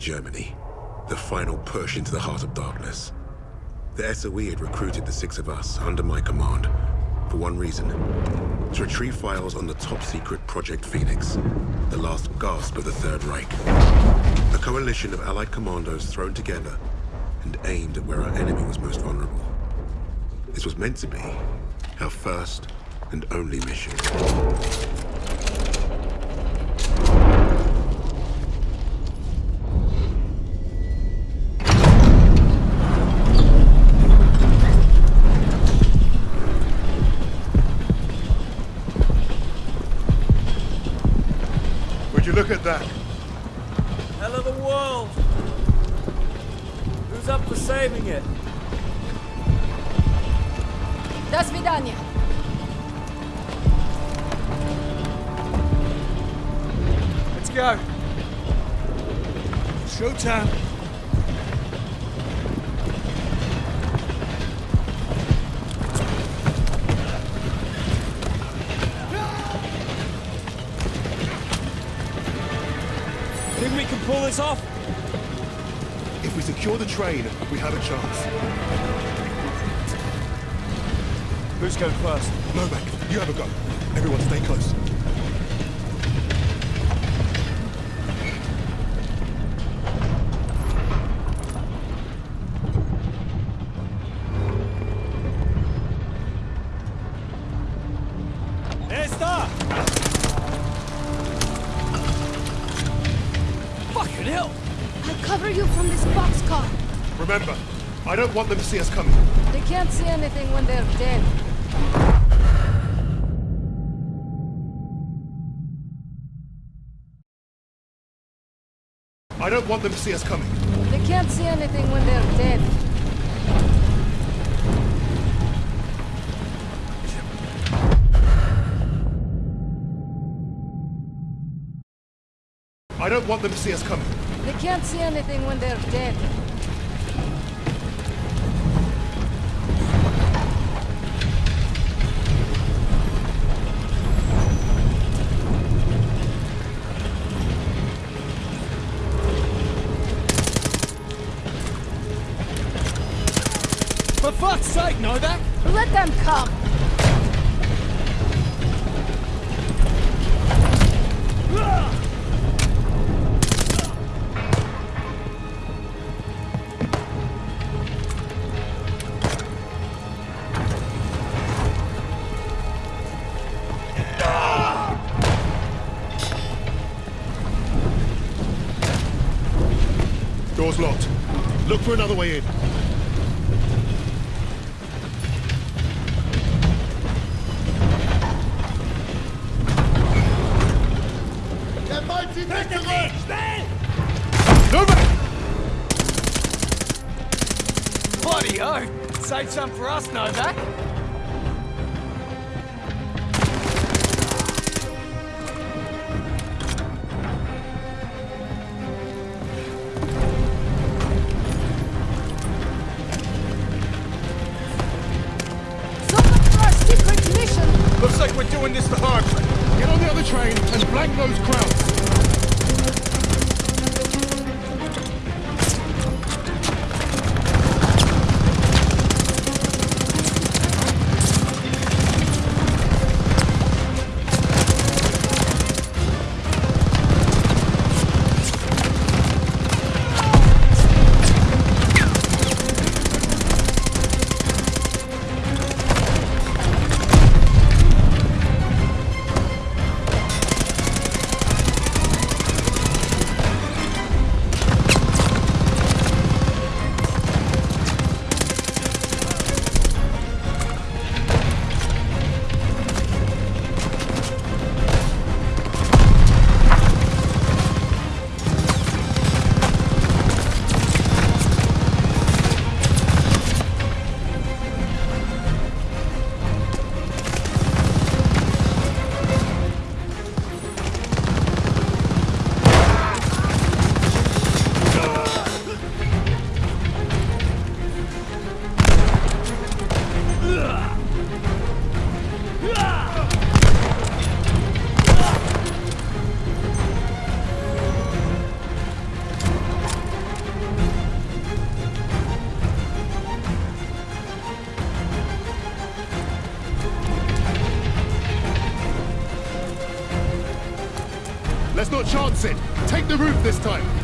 Germany. The final push into the heart of darkness. The SOE had recruited the six of us under my command for one reason. To retrieve files on the top-secret Project Phoenix, the last gasp of the Third Reich. A coalition of Allied commandos thrown together and aimed at where our enemy was most vulnerable. This was meant to be our first and only mission. До свидания. Let's go! Showtime. Think we can pull this off? If we secure the train, we have a chance. Who's going first? Novak, you have a go. Everyone stay close. Esther! Fucking hell! I'll cover you from this boxcar. Remember, I don't want them to see us coming. They can't see anything when they're dead. I don't want them to see us coming. They can't see anything when they're dead. I don't want them to see us coming. They can't see anything when they're dead. For fuck's sake, Novak! Let them come. Door's locked. Look for another way in. Novak! Bloody oath! Save some for us, Novak! So much for our secret. Looks like we're doing this the hard way. Get on the other train and blank those Krauts. Thank you. Not chance it. Take the roof this time.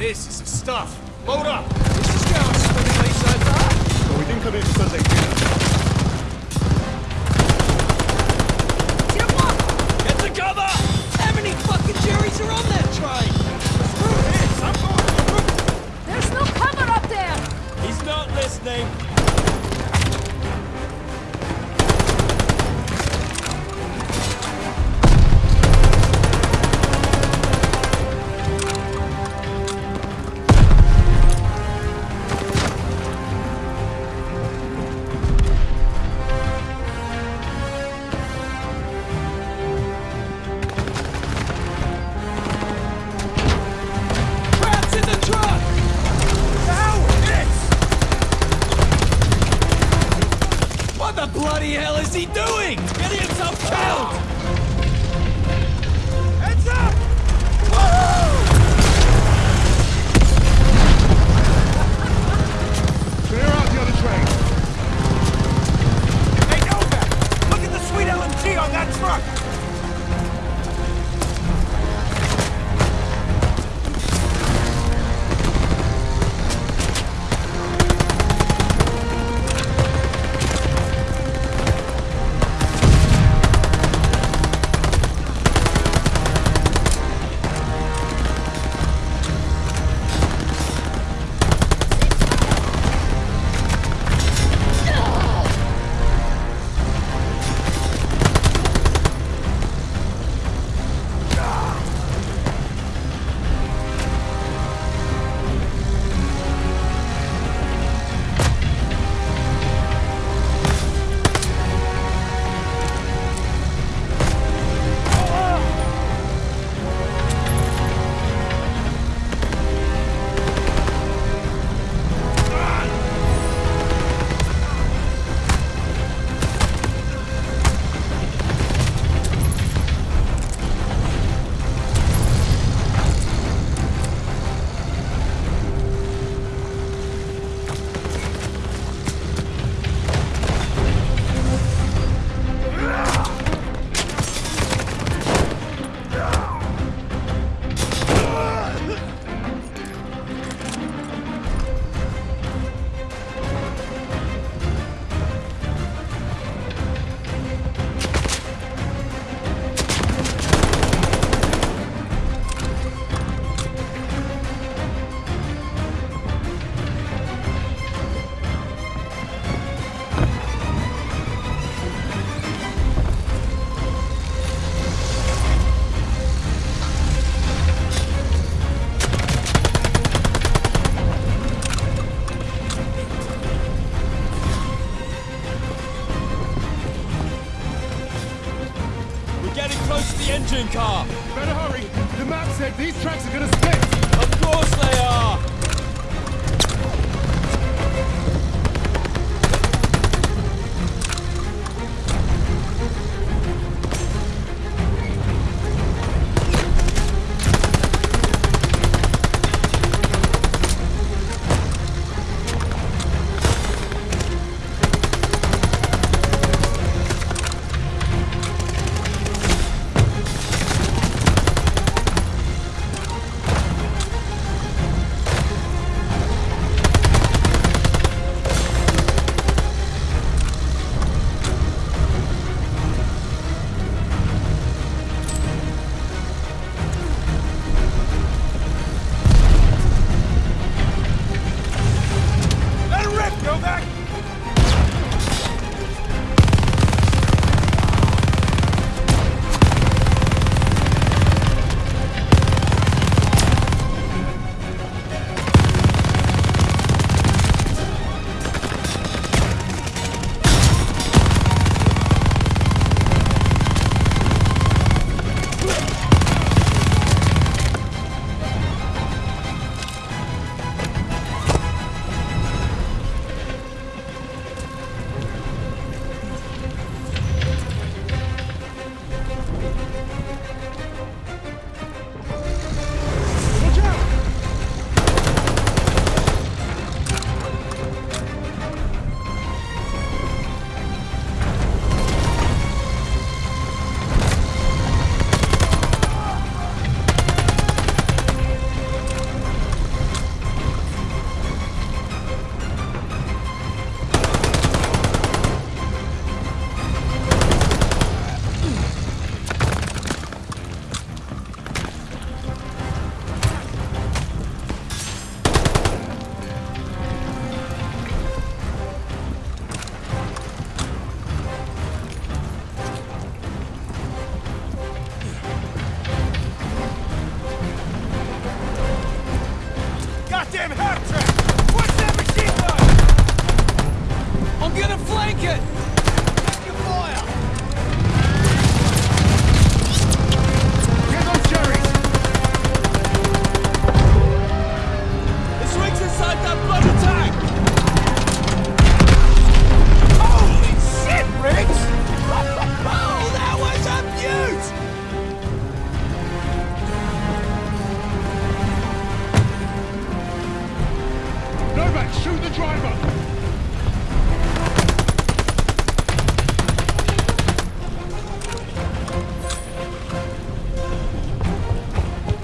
This is the stuff. Load up. This is going swimmingly so far. But we didn't come here for Sunday dinner. Get to cover! How many fucking Jerrys are on that train? There's no cover up there! He's not listening. What the bloody hell is he doing? Getting himself killed! Heads up! Clear out the other train. Look at the sweet LMG on that truck! The engine car. Better hurry. The map said these tracks are gonna split. Of course they are.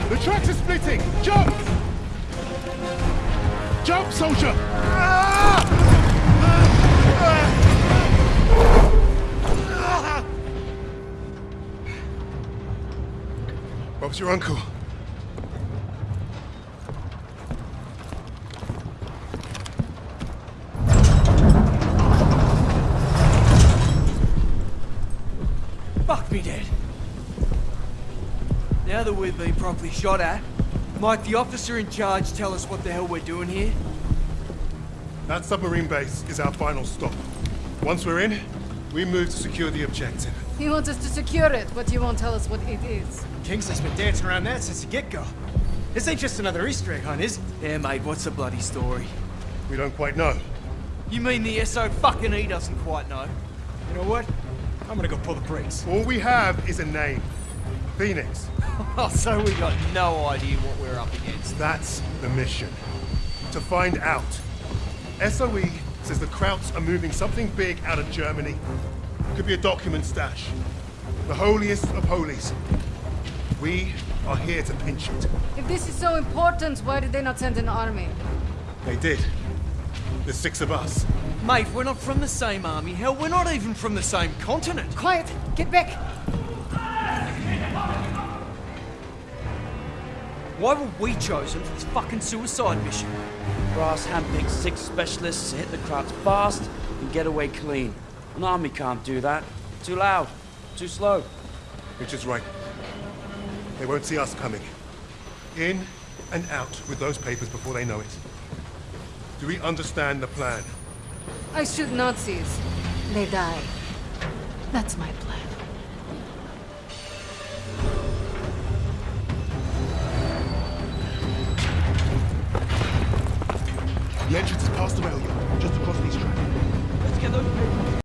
The tracks are splitting! Jump! Jump, soldier! Bob's your uncle. Now that we've been properly shot at, might the officer in charge tell us what the hell we're doing here? That submarine base is our final stop. Once we're in, we move to secure the objective. He wants us to secure it, but he won't tell us what it is. Kingsley's been dancing around that since the get-go. This ain't just another Easter egg hunt, is it? Yeah, mate, what's the bloody story? We don't quite know. You mean the SO fucking E doesn't quite know? You know what? I'm gonna go pull the brakes. All we have is a name. Phoenix. Oh, so we got no idea what we're up against. That's the mission. To find out. SOE says the Krauts are moving something big out of Germany. Could be a document stash. The holiest of holies. We are here to pinch it. If this is so important, why did they not send an army? They did. The six of us. Mate, we're not from the same army. Hell, we're not even from the same continent. Quiet! Get back! Why were we chosen for this fucking suicide mission? Brass handpicked six specialists to hit the Krauts fast and get away clean. An army can't do that. Too loud. Too slow. Which is right. They won't see us coming. In and out with those papers before they know it. Do we understand the plan? I shoot Nazis. They die. That's my plan. The entrance is past the rail yard, just across these tracks. Let's get those